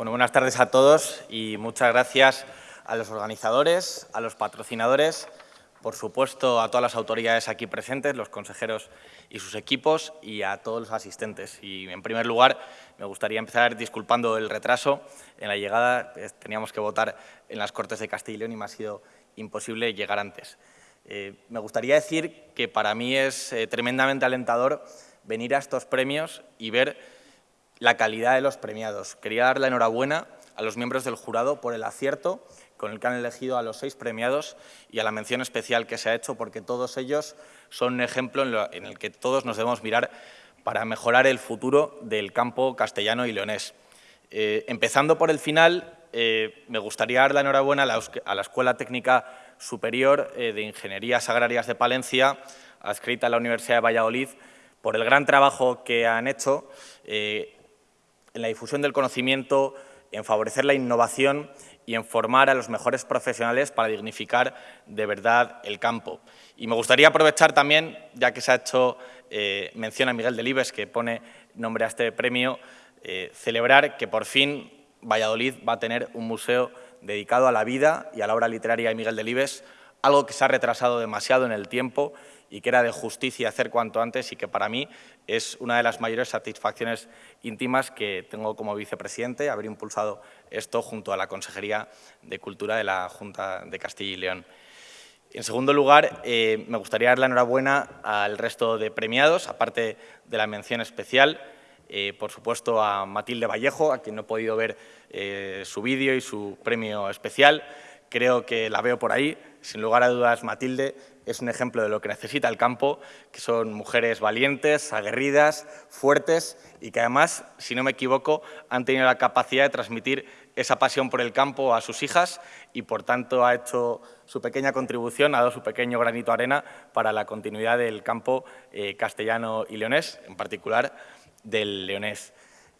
Bueno, buenas tardes a todos y muchas gracias a los organizadores, a los patrocinadores, por supuesto a todas las autoridades aquí presentes, los consejeros y sus equipos y a todos los asistentes. Y en primer lugar me gustaría empezar disculpando el retraso en la llegada. Teníamos que votar en las Cortes de Castilla y León y me ha sido imposible llegar antes. Eh, me gustaría decir que para mí es eh, tremendamente alentador venir a estos premios y ver la calidad de los premiados. Quería dar la enhorabuena a los miembros del jurado por el acierto con el que han elegido a los seis premiados y a la mención especial que se ha hecho, porque todos ellos son un ejemplo en, el que todos nos debemos mirar para mejorar el futuro del campo castellano y leonés. Eh, empezando por el final, eh, me gustaría dar la enhorabuena a la, Escuela Técnica Superior eh, de Ingenierías Agrarias de Palencia, adscrita a la Universidad de Valladolid, por el gran trabajo que han hecho en la difusión del conocimiento, en favorecer la innovación y en formar a los mejores profesionales para dignificar de verdad el campo. Y me gustaría aprovechar también, ya que se ha hecho eh, mención a Miguel Delibes, que pone nombre a este premio, eh, celebrar que por fin Valladolid va a tener un museo dedicado a la vida y a la obra literaria de Miguel Delibes, algo que se ha retrasado demasiado en el tiempo y que era de justicia hacer cuanto antes y que para mí es una de las mayores satisfacciones íntimas que tengo como vicepresidente, haber impulsado esto junto a la Consejería de Cultura de la Junta de Castilla y León. En segundo lugar, eh, me gustaría dar la enhorabuena al resto de premiados, aparte de la mención especial, eh, por supuesto a Matilde Vallejo, a quien no he podido ver eh, su vídeo y su premio especial. Creo que la veo por ahí. Sin lugar a dudas, Matilde es un ejemplo de lo que necesita el campo, que son mujeres valientes, aguerridas, fuertes y que además, si no me equivoco, han tenido la capacidad de transmitir esa pasión por el campo a sus hijas y, por tanto, ha hecho su pequeña contribución, ha dado su pequeño granito de arena para la continuidad del campo eh, castellano y leonés, en particular del leonés.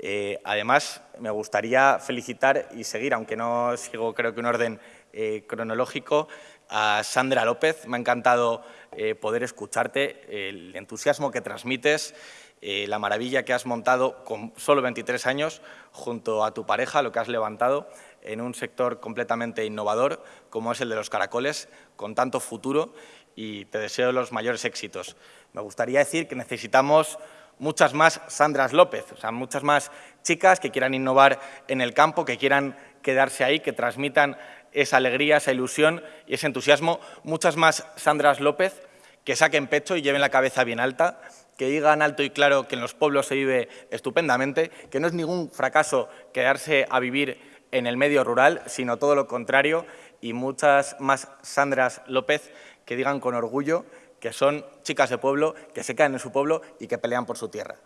Eh, además, me gustaría felicitar y seguir, aunque no sigo creo que un orden eh, cronológico, a Sandra López. Me ha encantado eh, poder escucharte, el entusiasmo que transmites, eh, la maravilla que has montado con solo 23 años junto a tu pareja, lo que has levantado en un sector completamente innovador como es el de los caracoles, con tanto futuro y te deseo los mayores éxitos. Me gustaría decir que necesitamos muchas más Sandras López, o sea, muchas más chicas que quieran innovar en el campo, que quieran quedarse ahí, que transmitan esa alegría, esa ilusión y ese entusiasmo. Muchas más Sandras López que saquen pecho y lleven la cabeza bien alta, que digan alto y claro que en los pueblos se vive estupendamente, que no es ningún fracaso quedarse a vivir en el medio rural, sino todo lo contrario, y muchas más Sandras López que digan con orgullo que son chicas de pueblo, que se quedan en su pueblo y que pelean por su tierra.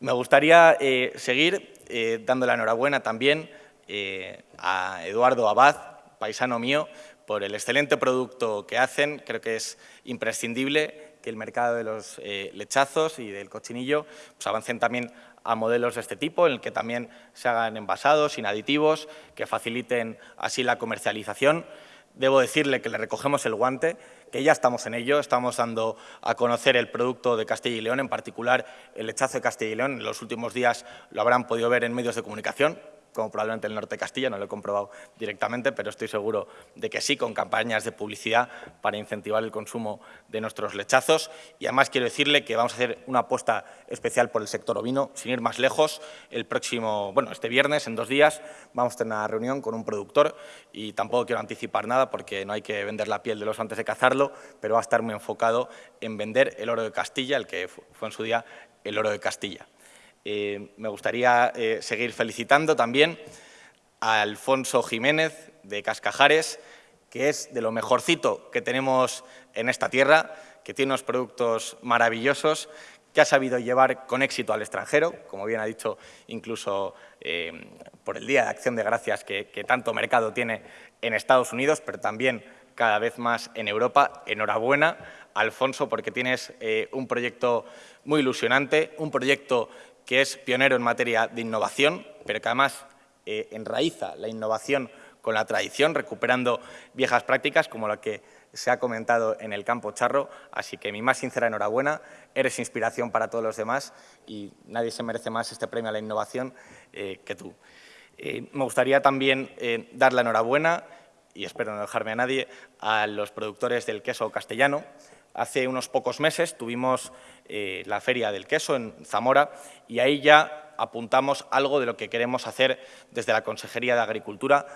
Me gustaría eh, seguir eh, dando la enhorabuena también eh, a Eduardo Abad, paisano mío, por el excelente producto que hacen. Creo que es imprescindible que el mercado de los eh, lechazos y del cochinillo pues, avancen también a modelos de este tipo, en el que también se hagan envasados, sin aditivos, que faciliten así la comercialización. Debo decirle que le recogemos el guante, que ya estamos en ello, estamos dando a conocer el producto de Castilla y León, en particular el lechazo de Castilla y León. En los últimos días lo habrán podido ver en medios de comunicación, como probablemente el norte de Castilla, no lo he comprobado directamente, pero estoy seguro de que sí, con campañas de publicidad para incentivar el consumo de nuestros lechazos. Y además quiero decirle que vamos a hacer una apuesta especial por el sector ovino, sin ir más lejos. El próximo, bueno, este viernes, en dos días, vamos a tener una reunión con un productor y tampoco quiero anticipar nada porque no hay que vender la piel de los antes de cazarlo, pero va a estar muy enfocado en vender el oro de Castilla, el que fue en su día el oro de Castilla. Eh, me gustaría eh, seguir felicitando también a Alfonso Jiménez de Cascajares, que es de lo mejorcito que tenemos en esta tierra, que tiene unos productos maravillosos, que ha sabido llevar con éxito al extranjero, como bien ha dicho incluso eh, por el Día de Acción de Gracias que, tanto mercado tiene en Estados Unidos, pero también cada vez más en Europa. Enhorabuena, Alfonso, porque tienes un proyecto muy ilusionante, un proyecto que es pionero en materia de innovación, pero que además eh, enraiza la innovación con la tradición, recuperando viejas prácticas como la que se ha comentado en el campo charro. Así que mi más sincera enhorabuena, eres inspiración para todos los demás y nadie se merece más este premio a la innovación eh, que tú. Eh, me gustaría también dar la enhorabuena, y espero no dejarme a nadie, a los productores del queso castellano. Hace unos pocos meses tuvimos eh, la Feria del Queso en Zamora y ahí ya apuntamos algo de lo que queremos hacer desde la Consejería de Agricultura,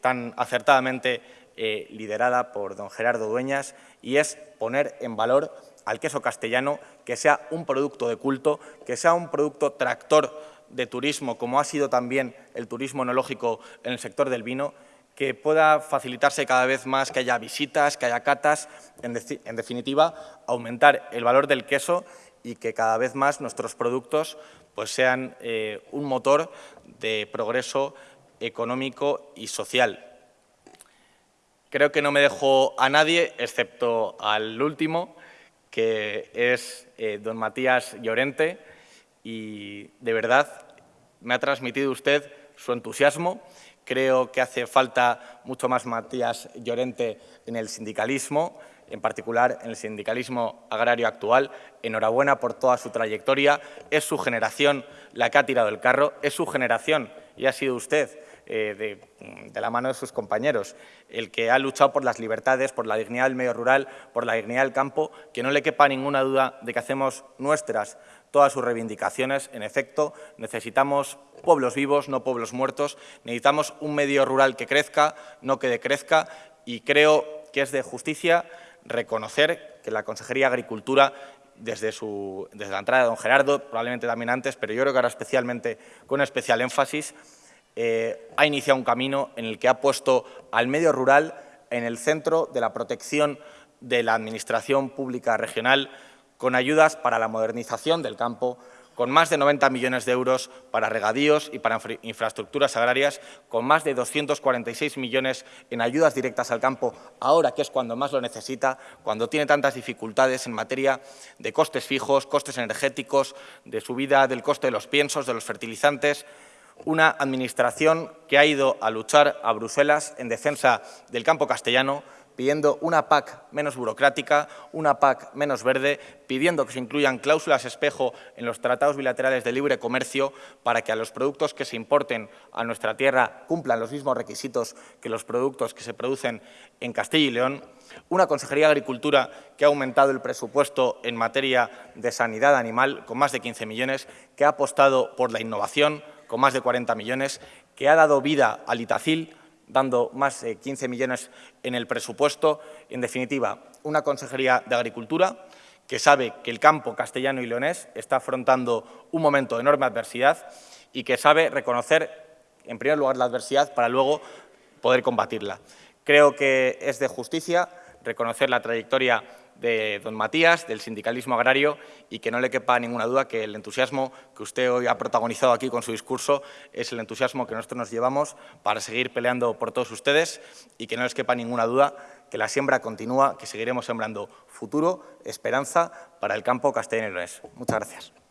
tan acertadamente liderada por don Gerardo Dueñas, y es poner en valor al queso castellano, que sea un producto de culto, que sea un producto tractor de turismo, como ha sido también el turismo enológico en el sector del vino, que pueda facilitarse cada vez más, que haya visitas, que haya catas, en, definitiva, aumentar el valor del queso y que cada vez más nuestros productos pues, sean eh, un motor de progreso económico y social. Creo que no me dejo a nadie, excepto al último, que es eh, don Matías Llorente, y de verdad me ha transmitido usted su entusiasmo. Creo que hace falta mucho más Matías Llorente en el sindicalismo, en particular en el sindicalismo agrario actual. Enhorabuena por toda su trayectoria. Es su generación la que ha tirado el carro, es su generación y ha sido usted eh, de, la mano de sus compañeros, el que ha luchado por las libertades, por la dignidad del medio rural, por la dignidad del campo, que no le quepa ninguna duda de que hacemos nuestras todas sus reivindicaciones. En efecto, necesitamos pueblos vivos, no pueblos muertos. Necesitamos un medio rural que crezca, no que decrezca, y creo que es de justicia reconocer que la Consejería de Agricultura desde, la entrada de don Gerardo, probablemente también antes, pero yo creo que ahora especialmente con especial énfasis, eh, ha iniciado un camino en el que ha puesto al medio rural en el centro de la protección de la Administración Pública Regional con ayudas para la modernización del campo, con más de 90 millones de euros para regadíos y para infraestructuras agrarias, con más de 246 millones en ayudas directas al campo, ahora que es cuando más lo necesita, cuando tiene tantas dificultades en materia de costes fijos, costes energéticos, de subida del coste de los piensos, de los fertilizantes, una administración que ha ido a luchar a Bruselas en defensa del campo castellano, pidiendo una PAC menos burocrática, una PAC menos verde, pidiendo que se incluyan cláusulas espejo en los tratados bilaterales de libre comercio para que a los productos que se importen a nuestra tierra cumplan los mismos requisitos que los productos que se producen en Castilla y León, una Consejería de Agricultura que ha aumentado el presupuesto en materia de sanidad animal con más de 15 millones, que ha apostado por la innovación, con más de 40 millones, que ha dado vida al Itacil, dando más de 15 millones en el presupuesto. En definitiva, una Consejería de Agricultura que sabe que el campo castellano y leonés está afrontando un momento de enorme adversidad y que sabe reconocer, en primer lugar, la adversidad para luego poder combatirla. Creo que es de justicia reconocer la trayectoria de don Matías, del sindicalismo agrario, y que no le quepa ninguna duda que el entusiasmo que usted hoy ha protagonizado aquí con su discurso es el entusiasmo que nosotros nos llevamos para seguir peleando por todos ustedes y que no les quepa ninguna duda que la siembra continúa, que seguiremos sembrando futuro, esperanza para el campo castellano Muchas gracias.